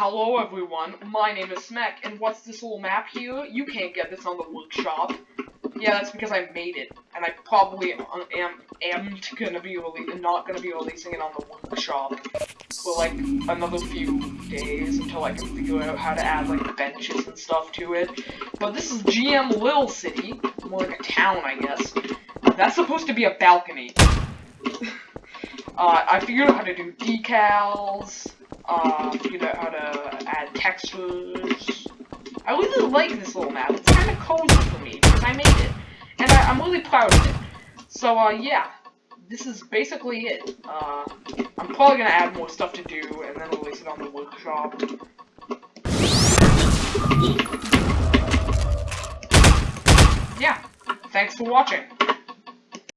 Hello everyone, my name is Smek, and what's this little map here? You can't get this on the workshop. Yeah, that's because I made it, and I probably am am gonna be not gonna be releasing it on the workshop for like another few days until I can figure out how to add like benches and stuff to it. But this is GM Lil City, more like a town, I guess. That's supposed to be a balcony. uh, I figured out how to do decals uh, figured out how to add textures. I really like this little map. It's kind of cozy for me because I made it, and I, am really proud of it. So, uh, yeah, this is basically it. Uh, I'm probably gonna add more stuff to do and then release it on the workshop. Yeah, thanks for watching.